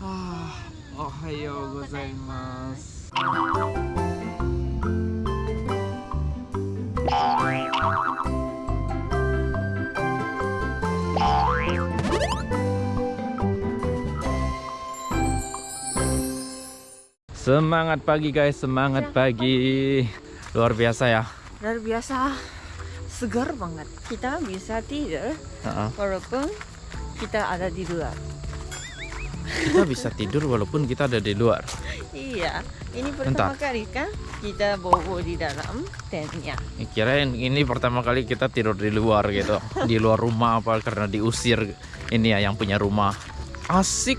Ohayo gozaimasu. Semangat pagi guys, semangat pagi. Luar biasa ya. Luar biasa segar banget. Kita bisa tidur Heeh. walaupun kita ada di luar. Kita bisa tidur walaupun kita ada di luar. Iya, ini pertama Bentar. kali kan kita bobo di dalam tentnya. Kirain ini pertama kali kita tidur di luar gitu. Di luar rumah apa karena diusir ini ya yang punya rumah. Asik.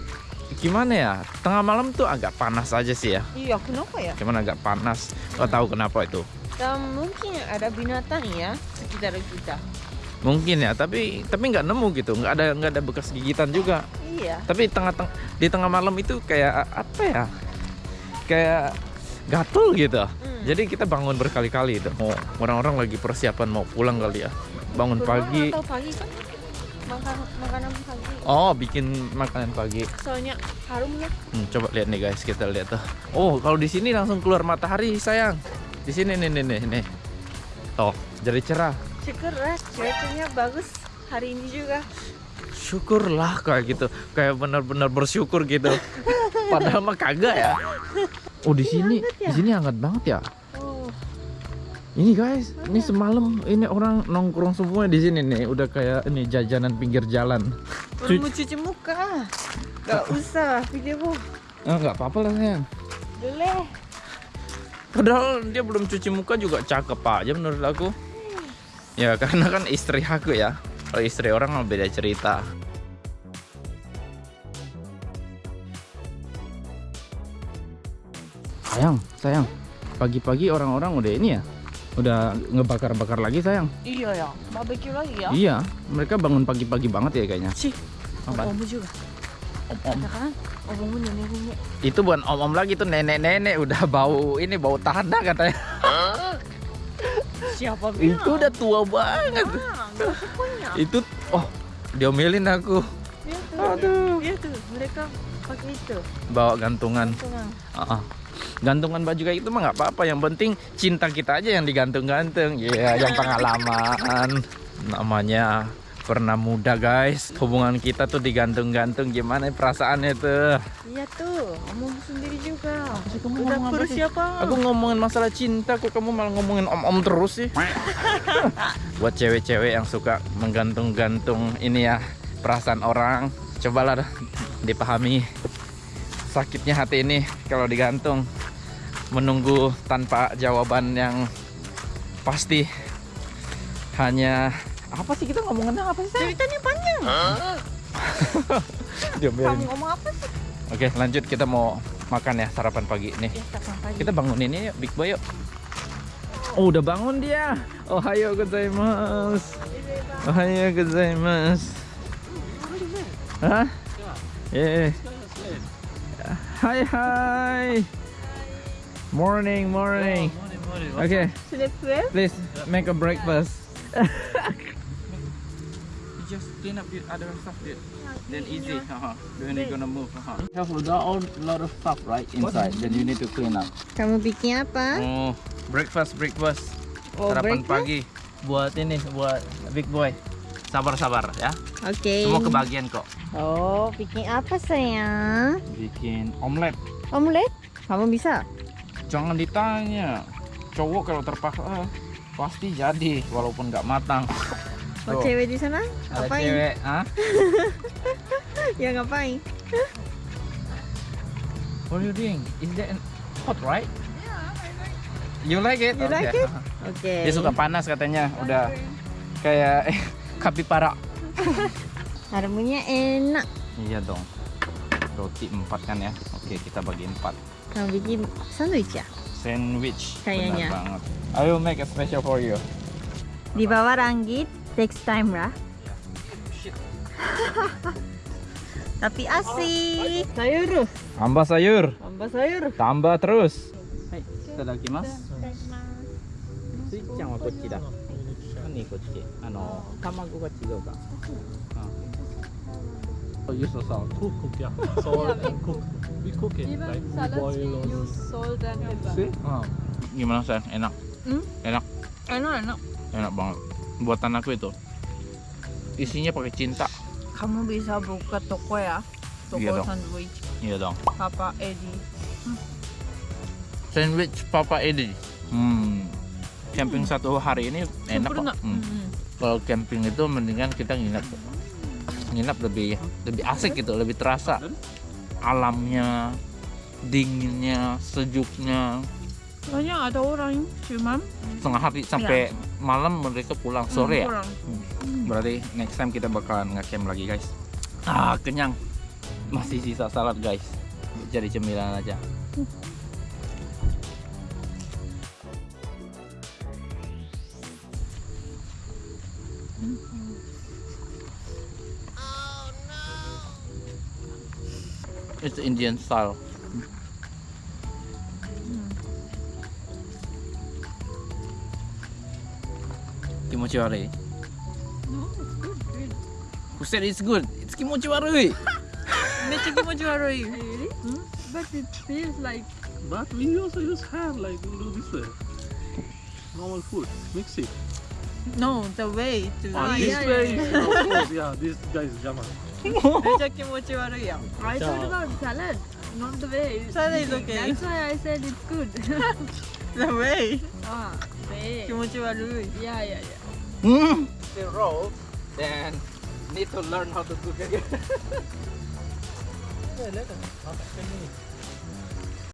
Gimana ya? Tengah malam tuh agak panas aja sih ya. Iya, kenapa ya? Cuman agak panas. Gak tahu kenapa itu. Dan mungkin ada binatang ya sekitar kita. Mungkin ya, tapi tapi nggak nemu gitu. Nggak ada nggak ada bekas gigitan juga. Iya. Tapi tengah teng di tengah malam itu kayak apa ya? Kayak gatel gitu. Hmm. Jadi kita bangun berkali-kali itu. Mau orang-orang lagi persiapan mau pulang kali ya. Bangun pagi. atau pagi kan makan makanan pagi. Oh, bikin makanan pagi. Soalnya harum ya. Hmm, coba lihat nih guys, kita lihat tuh. Oh, kalau di sini langsung keluar matahari, sayang. Di sini nih nih nih nih. Tuh, jadi cerah. Syukurlah cuacanya bagus hari ini juga. Syukurlah kayak gitu. Kayak benar-benar bersyukur gitu. Padahal mah kagak ya. Oh, di sini ya? di sini hangat banget ya. Oh, Ini guys, ini semalam ini orang nongkrong semua di sini nih, udah kayak ini jajanan pinggir jalan. baru mau cuci muka. Gak usah video Ah, nggak apa-apa lah sayang. boleh. Padahal dia belum cuci muka juga cakep aja menurut aku. Ya karena kan istri aku ya. Kalau istri orang mah beda cerita. Sayang, sayang. Pagi-pagi orang-orang udah ini ya. Udah ngebakar-bakar lagi sayang. Iya ya, barbecue lagi ya. Iya, mereka bangun pagi-pagi banget ya kayaknya. Sih, Apaan? ommu juga. Ada kan? Ommu nenek-nenek. Itu bukan om-om lagi tuh nenek-nenek udah bau ini bau tanah katanya. Siapa bilang? Itu udah tua banget. Ah, punya. Itu oh diomelin aku. Iya tuh. Aduh. Iya tuh, mereka pakai itu. Bawa gantungan. Tunang. Ah, ah. Gantungan baju kayak itu mah nggak apa-apa. Yang penting cinta kita aja yang digantung-gantung. Iya, yang pengalaman. Namanya pernah muda guys. Hubungan kita tuh digantung-gantung. Gimana perasaannya tuh? Iya tuh, ommu sendiri juga. kamu Udah ngomong apa sih? persiapan. Aku ngomongin masalah cinta kok kamu malah ngomongin om-om terus sih. Buat cewek-cewek yang suka menggantung-gantung ini ya perasaan orang, cobalah dipahami sakitnya hati ini kalau digantung menunggu tanpa jawaban yang pasti hanya apa sih kita ngomongin apa sih? Say? Ceritanya panjang. Kamu ngomong apa sih? Oke lanjut kita mau makan ya sarapan pagi nih. Ya, kapan pagi. Kita bangun ini yuk, Big Boy yuk. Oh, udah bangun dia. Ohayo gozaimasu. Ohayo gozaimasu. Hah? Yeah. Hai hai. Morning, morning. Okay, Sudah fuel? please make a breakfast. just clean up the other stuff, dude. Then easy. Uh-huh. Then you're gonna move. Uh-huh. Have got all lot of stuff right inside. Then you need to clean up. Kamu bikin apa? Oh, breakfast, breakfast. Oh, Sarapan breakfast? pagi buat ini, buat big boy. Sabar-sabar ya. Oke. Semua kebagian kok. Oh, bikin apa sayang? Bikin omelet. Omelet? Kamu bisa? Jangan ditanya. Cowok kalau terpaksa pasti jadi walaupun nggak matang. Oh, Tuh, cewek di sana? Ada Ngapain? cewek, ah? Ya ngapain? What are you doing? Is that hot, right? You like it? You like Okay. it? Oke. Dia suka panas katanya. Udah kayak eh, kapipara. Harumnya enak. Iya dong. Roti empat kan ya? Oke, kita bagi empat. Kamu bikin sandwich ya? Sandwich. Kayaknya. Benar banget. I will make a special for you. Di bawah ranggit, takes time lah tapi oh, asik sayur tambah sayur tambah sayur tambah terus hai itadakimasu suichan wa kochi da nani kochi ano tamago ga chigou ka You so salt. Cook, cook, yeah. Salt and cook. We cook it. Even we boil use salt and pepper. See? Gimana sayang? Enak? Hmm? Enak? Enak, enak. Enak banget. Buatan aku itu. Isinya pakai cinta. Kamu bisa buka toko ya? Toko Iya dong. sandwich Iya dong. Papa Eddie. Sandwich Papa Edi. Hmm. Camping satu hari ini enak kok. Hmm. Hmm. Kalau camping itu mendingan kita nginap. Nginap lebih lebih asik gitu, lebih terasa alamnya, dinginnya, sejuknya. Banyak ada orang cuman Setengah hari sampai malam mereka pulang sore ya. pulang. Berarti next time kita bakalan nge-camp lagi guys. Ah kenyang. Masih sisa salad guys. Jadi cemilan aja. It's Indian style. Kimochiwarui. No, it's good. good. Who said it's good? It's kimochiwarui. めっちゃ気持ち悪い。Really? But it feels like But we also use hand like we do this way. Normal food. Mix it. No, the way to Ah, this yeah, way. yeah, of course, yeah. This guy is German. めっちゃ気持ち悪いやん。I Yeah. thought about salad, not the way. Salad is okay. That's why I said it's good. The way. ah, way. 気持ち悪い。Yeah, yeah, yeah. Hmm. The roll, then need to learn how to cook again.